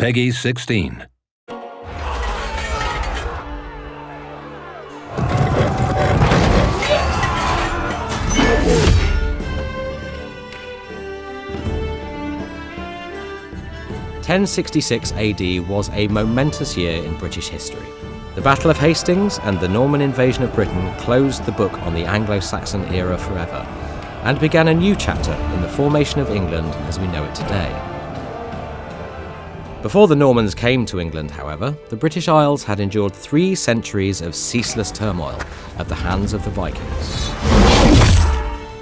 Peggy 16. Ten sixty six AD was a momentous year in British history. The Battle of Hastings and the Norman invasion of Britain closed the book on the Anglo-Saxon era forever, and began a new chapter in the formation of England as we know it today. Before the Normans came to England, however, the British Isles had endured three centuries of ceaseless turmoil at the hands of the Vikings.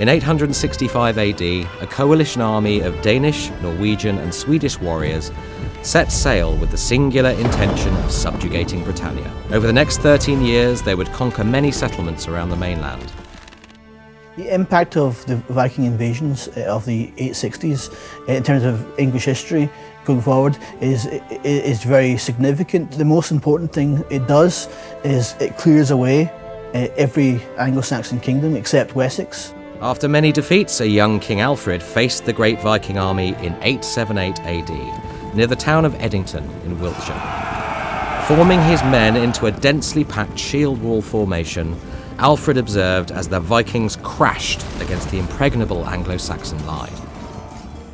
In 865 AD, a coalition army of Danish, Norwegian, and Swedish warriors set sail with the singular intention of subjugating Britannia. Over the next 13 years, they would conquer many settlements around the mainland. The impact of the Viking invasions uh, of the 860s uh, in terms of English history going forward is, is very significant. The most important thing it does is it clears away uh, every Anglo-Saxon kingdom except Wessex. After many defeats, a young King Alfred faced the great Viking army in 878 AD, near the town of Edington in Wiltshire. Forming his men into a densely packed shield wall formation, Alfred observed as the Vikings crashed against the impregnable Anglo-Saxon line.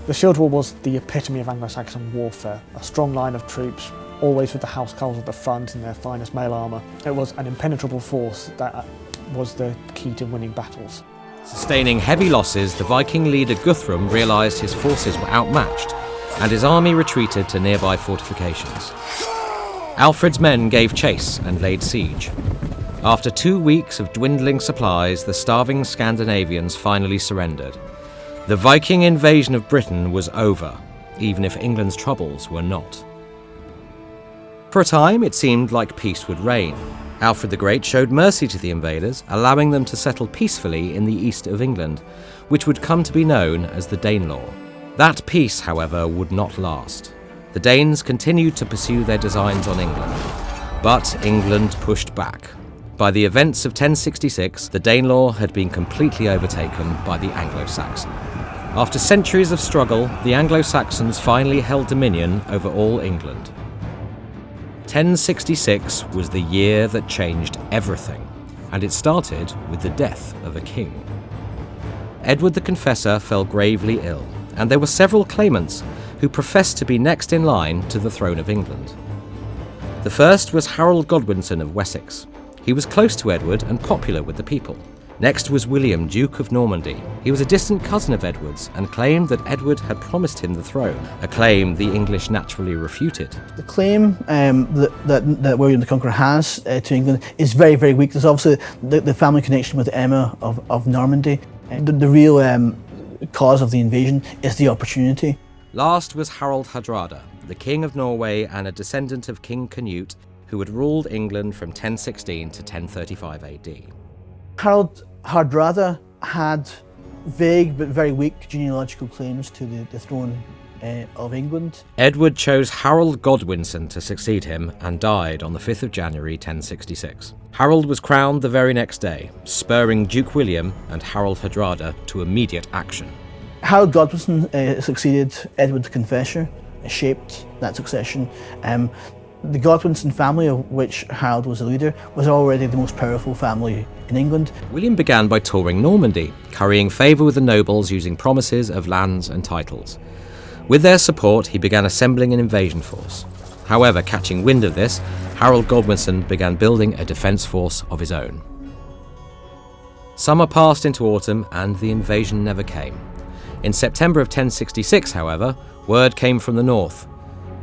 The shield wall was the epitome of Anglo-Saxon warfare, a strong line of troops, always with the housecarls at the front in their finest mail armour. It was an impenetrable force that uh, was the key to winning battles. Sustaining heavy losses, the Viking leader Guthrum realised his forces were outmatched, and his army retreated to nearby fortifications. Alfred's men gave chase and laid siege. After two weeks of dwindling supplies, the starving Scandinavians finally surrendered. The Viking invasion of Britain was over, even if England's troubles were not. For a time, it seemed like peace would reign. Alfred the Great showed mercy to the invaders, allowing them to settle peacefully in the east of England, which would come to be known as the Danelaw. That peace, however, would not last. The Danes continued to pursue their designs on England, but England pushed back, by the events of 1066, the Danelaw had been completely overtaken by the Anglo-Saxon. After centuries of struggle, the Anglo-Saxons finally held dominion over all England. 1066 was the year that changed everything, and it started with the death of a king. Edward the Confessor fell gravely ill, and there were several claimants who professed to be next in line to the throne of England. The first was Harold Godwinson of Wessex, he was close to Edward and popular with the people. Next was William, Duke of Normandy. He was a distant cousin of Edward's and claimed that Edward had promised him the throne, a claim the English naturally refuted. The claim um, that, that, that, William the Conqueror has uh, to England is very, very weak. There's obviously the, the family connection with Emma of, of Normandy. The, the real um, cause of the invasion is the opportunity. Last was Harald Hardrada, the King of Norway and a descendant of King Canute, who had ruled England from 1016 to 1035 AD. Harald Hardrada had vague but very weak genealogical claims to the, the throne uh, of England. Edward chose Harold Godwinson to succeed him and died on the 5th of January 1066. Harold was crowned the very next day, spurring Duke William and Harald Hardrada to immediate action. Harold Godwinson uh, succeeded Edward the Confessor, shaped that succession. Um, the Godwinson family, of which Harold was a leader, was already the most powerful family in England. William began by touring Normandy, currying favour with the nobles using promises of lands and titles. With their support, he began assembling an invasion force. However, catching wind of this, Harold Godwinson began building a defence force of his own. Summer passed into autumn and the invasion never came. In September of 1066, however, word came from the north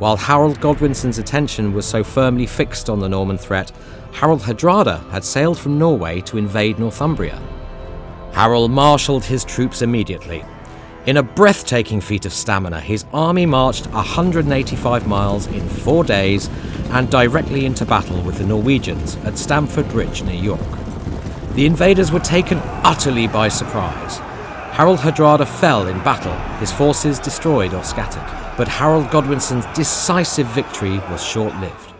while Harold Godwinson's attention was so firmly fixed on the Norman threat, Harald Hardrada had sailed from Norway to invade Northumbria. Harold marshalled his troops immediately. In a breathtaking feat of stamina, his army marched 185 miles in four days and directly into battle with the Norwegians at Stamford Bridge near York. The invaders were taken utterly by surprise. Harald Hardrada fell in battle, his forces destroyed or scattered but Harold Godwinson's decisive victory was short-lived.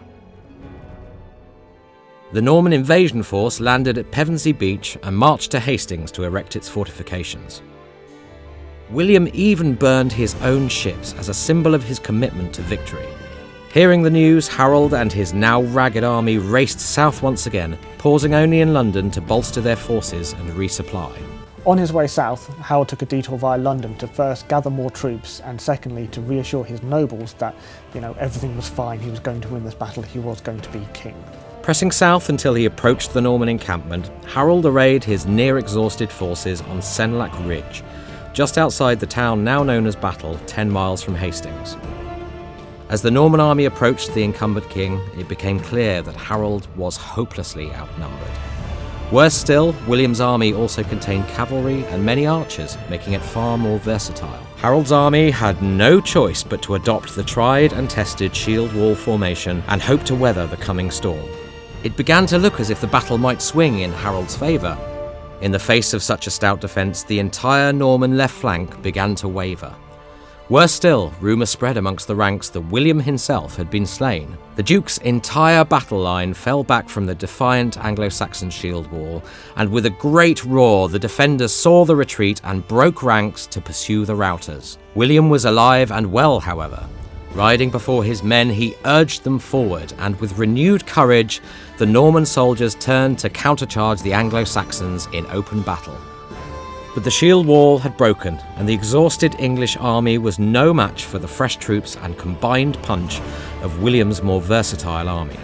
The Norman invasion force landed at Pevensey Beach and marched to Hastings to erect its fortifications. William even burned his own ships as a symbol of his commitment to victory. Hearing the news, Harold and his now ragged army raced south once again, pausing only in London to bolster their forces and resupply. On his way south, Harold took a detour via London to first gather more troops and secondly to reassure his nobles that, you know, everything was fine, he was going to win this battle, he was going to be king. Pressing south until he approached the Norman encampment, Harold arrayed his near exhausted forces on Senlac Ridge, just outside the town now known as Battle, 10 miles from Hastings. As the Norman army approached the incumbent king, it became clear that Harold was hopelessly outnumbered. Worse still, William's army also contained cavalry and many archers, making it far more versatile. Harold's army had no choice but to adopt the tried and tested shield wall formation and hope to weather the coming storm. It began to look as if the battle might swing in Harold's favour. In the face of such a stout defence, the entire Norman left flank began to waver. Worse still, rumour spread amongst the ranks that William himself had been slain. The Duke's entire battle line fell back from the defiant Anglo Saxon shield wall, and with a great roar, the defenders saw the retreat and broke ranks to pursue the routers. William was alive and well, however. Riding before his men, he urged them forward, and with renewed courage, the Norman soldiers turned to countercharge the Anglo Saxons in open battle. But the shield wall had broken, and the exhausted English army was no match for the fresh troops and combined punch of William's more versatile army.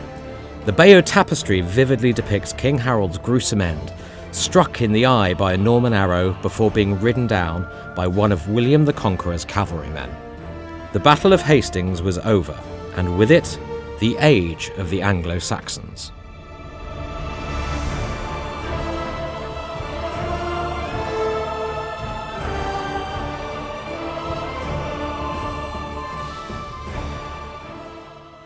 The Bayeux Tapestry vividly depicts King Harold's gruesome end, struck in the eye by a Norman arrow before being ridden down by one of William the Conqueror's cavalrymen. The Battle of Hastings was over, and with it, the age of the Anglo Saxons.